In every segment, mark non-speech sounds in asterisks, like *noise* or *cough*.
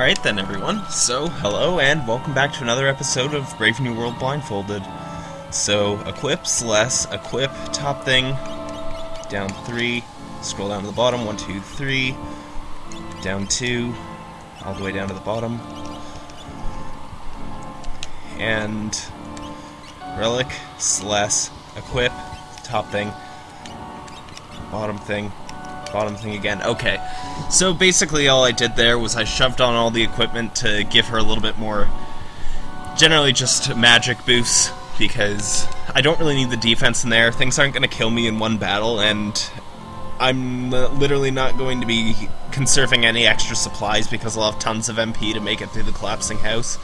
Alright then, everyone. So, hello and welcome back to another episode of Brave New World Blindfolded. So, equip, less, equip, top thing, down three, scroll down to the bottom, one, two, three, down two, all the way down to the bottom, and relic, less, equip, top thing, bottom thing, bottom thing again. Okay, so basically all I did there was I shoved on all the equipment to give her a little bit more, generally just magic boosts, because I don't really need the defense in there. Things aren't going to kill me in one battle, and I'm literally not going to be conserving any extra supplies because I'll have tons of MP to make it through the collapsing house.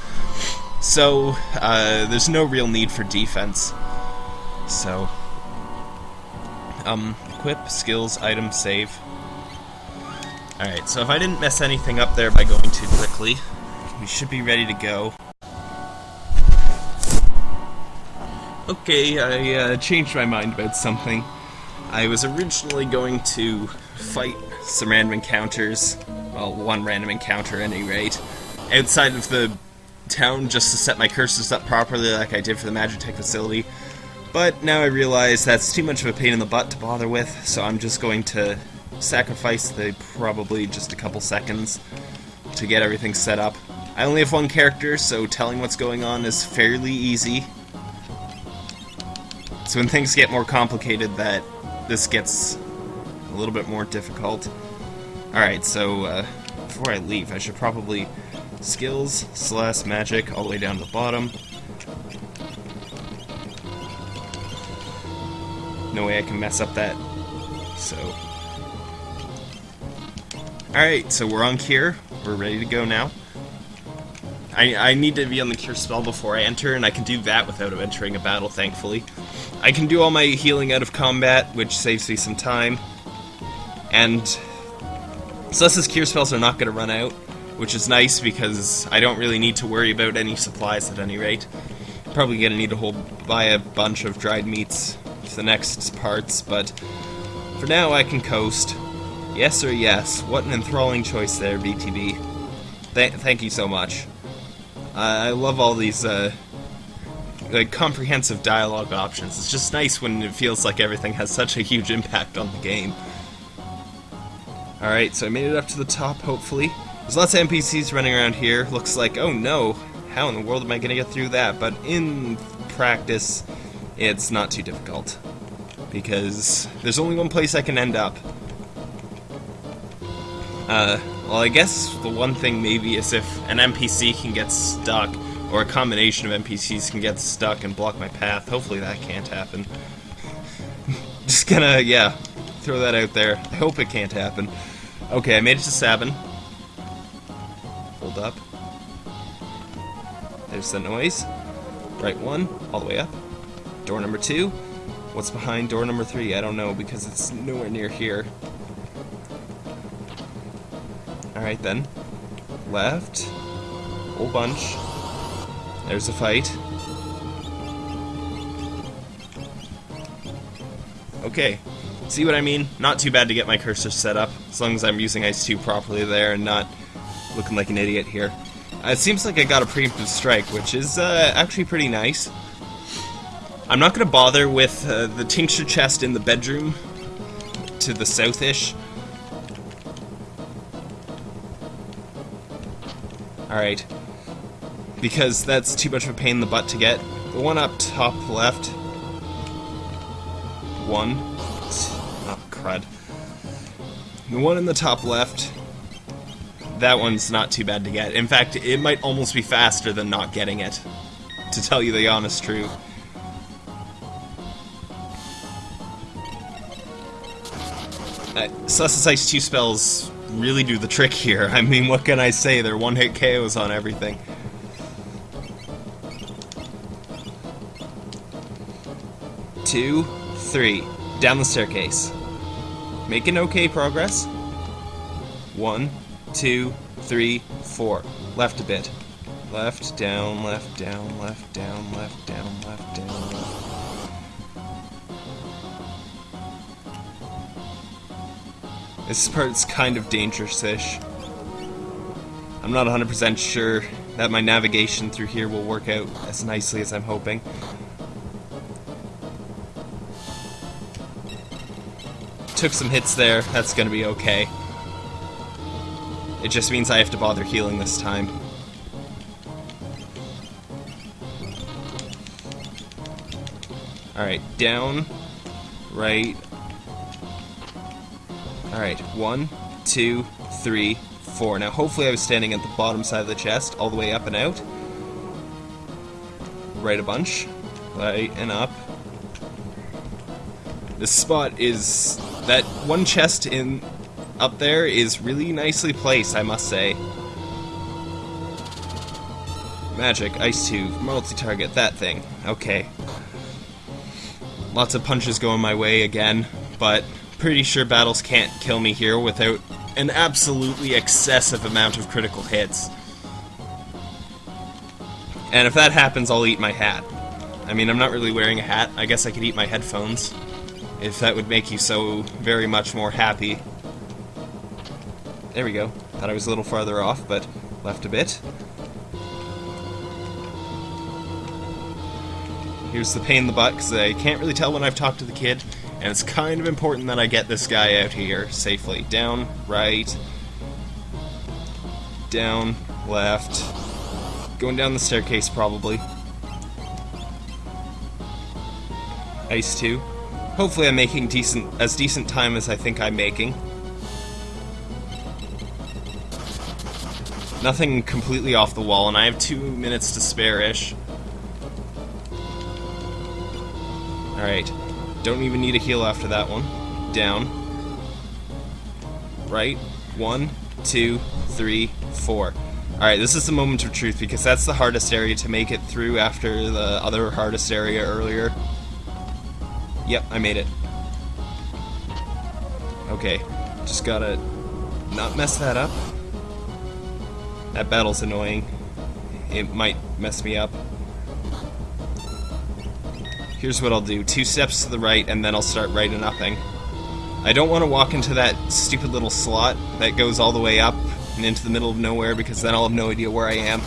So, uh, there's no real need for defense. So, um, equip, skills, item, save. Alright, so if I didn't mess anything up there by going too quickly, we should be ready to go. Okay, I uh, changed my mind about something. I was originally going to fight some random encounters, well, one random encounter at any rate, outside of the town just to set my curses up properly like I did for the Magitech facility. But now I realize that's too much of a pain in the butt to bother with, so I'm just going to sacrifice the probably just a couple seconds to get everything set up. I only have one character, so telling what's going on is fairly easy. So when things get more complicated, that this gets a little bit more difficult. Alright, so uh, before I leave, I should probably skills, slash magic, all the way down to the bottom. No way I can mess up that. So. Alright, so we're on Cure. We're ready to go now. I, I need to be on the Cure spell before I enter, and I can do that without entering a battle, thankfully. I can do all my healing out of combat, which saves me some time. And Celes's Cure spells are not going to run out, which is nice because I don't really need to worry about any supplies at any rate. Probably going to need to hold buy a bunch of dried meats the next parts, but for now I can coast. Yes or yes. What an enthralling choice there, BTB. Th thank you so much. I love all these uh, like comprehensive dialogue options. It's just nice when it feels like everything has such a huge impact on the game. Alright, so I made it up to the top, hopefully. There's lots of NPCs running around here. Looks like, oh no, how in the world am I going to get through that? But in practice, it's not too difficult. Because there's only one place I can end up. Uh, well, I guess the one thing maybe is if an NPC can get stuck, or a combination of NPCs can get stuck and block my path. Hopefully that can't happen. *laughs* Just gonna, yeah, throw that out there. I hope it can't happen. Okay, I made it to Sabin. Hold up. There's the noise. Right one, all the way up. Door number two. What's behind door number three? I don't know because it's nowhere near here. Alright then. Left. Whole bunch. There's a fight. Okay. See what I mean? Not too bad to get my cursor set up, as long as I'm using Ice 2 properly there and not looking like an idiot here. Uh, it seems like I got a preemptive strike, which is uh, actually pretty nice. I'm not going to bother with uh, the tincture chest in the bedroom to the southish. Alright. Because that's too much of a pain in the butt to get. The one up top left. One. Oh, crud. The one in the top left. That one's not too bad to get. In fact, it might almost be faster than not getting it. To tell you the honest truth. Ice 2 spells really do the trick here. *laughs* I mean, what can I say? They're one-hit KOs on everything. Two, three. Down the staircase. Making okay progress. One, two, three, four. Left a bit. Left, down, left, down, left, down, left, down, left. This part's kind of dangerous-ish. I'm not 100% sure that my navigation through here will work out as nicely as I'm hoping. Took some hits there, that's gonna be okay. It just means I have to bother healing this time. Alright, down, right. Alright, one, two, three, four. Now hopefully I was standing at the bottom side of the chest, all the way up and out. Right a bunch. Right and up. This spot is... That one chest in up there is really nicely placed, I must say. Magic, Ice 2, multi-target, that thing. Okay. Lots of punches going my way again, but pretty sure battles can't kill me here without an absolutely excessive amount of critical hits. And if that happens, I'll eat my hat. I mean, I'm not really wearing a hat. I guess I could eat my headphones. If that would make you so very much more happy. There we go. Thought I was a little farther off, but left a bit. Here's the pain in the butt, because I can't really tell when I've talked to the kid, and it's kind of important that I get this guy out here safely. Down, right, down, left, going down the staircase probably. Ice 2. Hopefully I'm making decent as decent time as I think I'm making. Nothing completely off the wall, and I have two minutes to spare-ish. Alright. Don't even need a heal after that one. Down. Right. One, two, three, four. Alright, this is the moment of truth, because that's the hardest area to make it through after the other hardest area earlier. Yep, I made it. Okay, just gotta not mess that up. That battle's annoying. It might mess me up. Here's what I'll do. Two steps to the right, and then I'll start right and upping. I don't want to walk into that stupid little slot that goes all the way up and into the middle of nowhere, because then I'll have no idea where I am.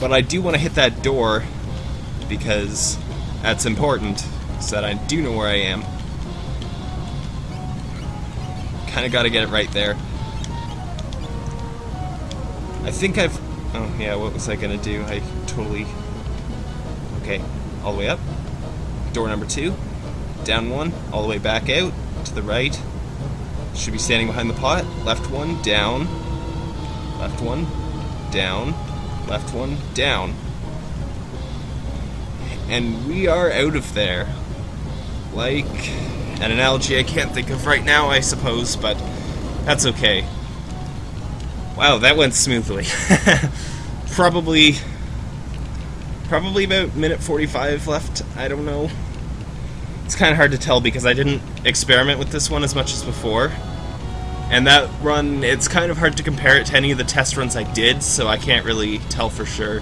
But I do want to hit that door, because that's important, so that I do know where I am. Kinda gotta get it right there. I think I've... Oh, yeah, what was I gonna do? I totally... Okay, all the way up door number two, down one, all the way back out, to the right. Should be standing behind the pot. Left one, down. Left one, down. Left one, down. And we are out of there. Like an analogy I can't think of right now, I suppose, but that's okay. Wow, that went smoothly. *laughs* Probably Probably about minute 45 left, I don't know. It's kind of hard to tell because I didn't experiment with this one as much as before. And that run, it's kind of hard to compare it to any of the test runs I did, so I can't really tell for sure.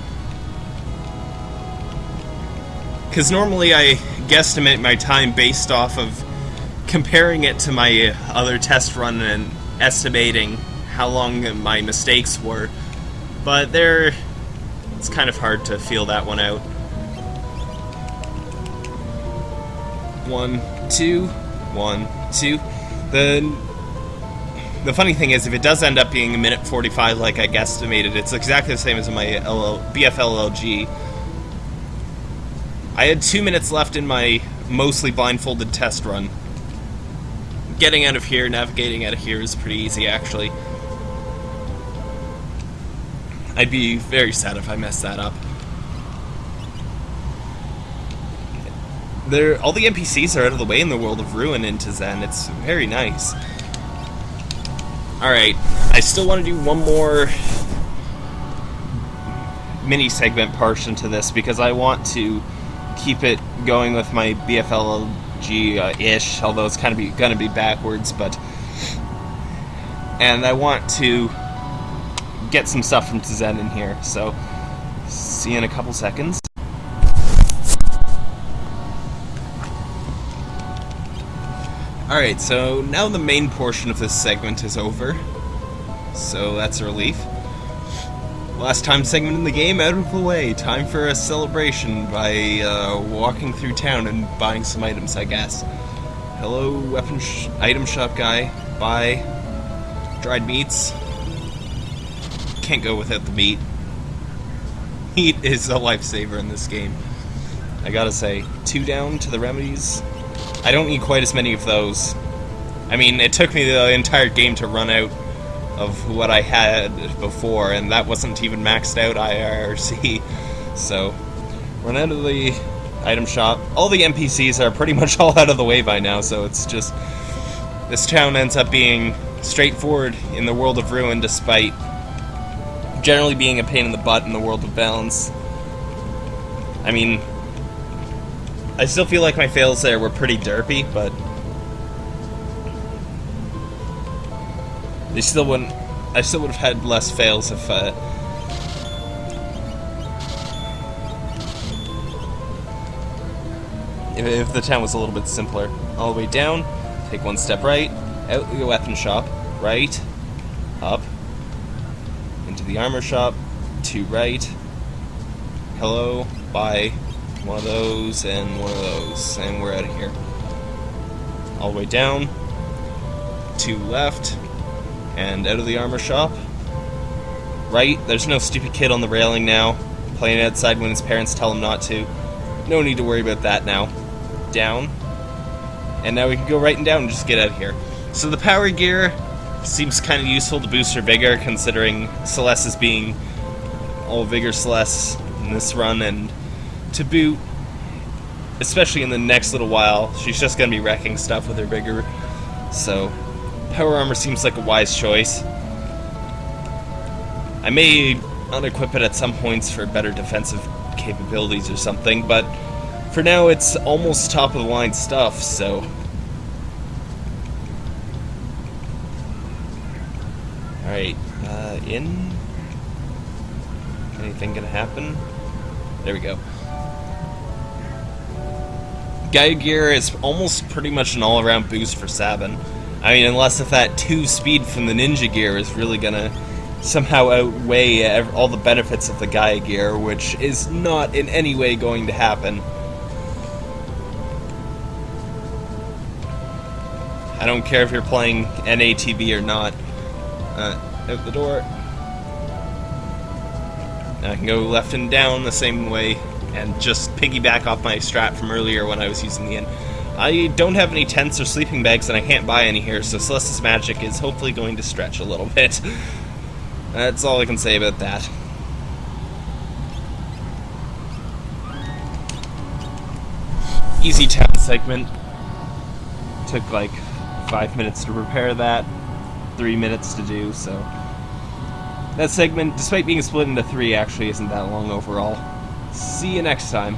Because normally I guesstimate my time based off of comparing it to my other test run and estimating how long my mistakes were. But there it's kind of hard to feel that one out. One, two, one, two. The the funny thing is, if it does end up being a minute 45 like I guesstimated, it's exactly the same as my LL, BFLLG. I had two minutes left in my mostly blindfolded test run. Getting out of here, navigating out of here is pretty easy, actually. I'd be very sad if I messed that up. There, all the NPCs are out of the way in the world of Ruin into Tzen. It's very nice. Alright, I still want to do one more mini segment portion to this because I want to keep it going with my BFLG-ish, uh, although it's kind of be, gonna be backwards, but... And I want to get some stuff from Tzen in here. So, see you in a couple seconds. Alright, so now the main portion of this segment is over. So that's a relief. Last time segment in the game out of the way. Time for a celebration by uh, walking through town and buying some items, I guess. Hello, weapon sh item shop guy. Buy dried meats. Can't go without the meat. Meat is a lifesaver in this game. I gotta say, two down to the remedies. I don't need quite as many of those. I mean, it took me the entire game to run out of what I had before, and that wasn't even maxed out IRC. *laughs* So, run out of the item shop. All the NPCs are pretty much *laughs* all out of the way by now, so it's just. This town ends up being straightforward in the world of Ruin, despite generally being a pain in the butt in the world of Balance. I mean, I still feel like my fails there were pretty derpy, but they still wouldn't. I still would have had less fails if. Uh, if, the town was a little bit simpler. All the way down, take one step right, out the weapon shop, right, the armor shop, to right, hello, buy one of those and one of those, and we're out of here. All the way down, to left, and out of the armor shop. Right, there's no stupid kid on the railing now, playing outside when his parents tell him not to. No need to worry about that now. Down. And now we can go right and down and just get out of here. So the power gear seems kind of useful to boost her vigor, considering Celes is being all vigor Celes in this run, and to boot, especially in the next little while, she's just going to be wrecking stuff with her vigor. So power armor seems like a wise choice. I may unequip it at some points for better defensive capabilities or something, but for now it's almost top of the line stuff, so. Alright, uh, in. Anything gonna happen? There we go. Gaia Gear is almost pretty much an all around boost for Sabin. I mean, unless if that 2 speed from the Ninja Gear is really gonna somehow outweigh all the benefits of the Gaia Gear, which is not in any way going to happen. I don't care if you're playing NATB or not. Uh, out the door. I can go left and down the same way and just piggyback off my strap from earlier when I was using the inn. I don't have any tents or sleeping bags and I can't buy any here, so Celes's magic is hopefully going to stretch a little *laughs* bit. That's all I can say about that. Easy town segment. Took like five minutes to prepare that, three minutes to do, so. That segment, despite being split into three, actually isn't that long overall. See you next time.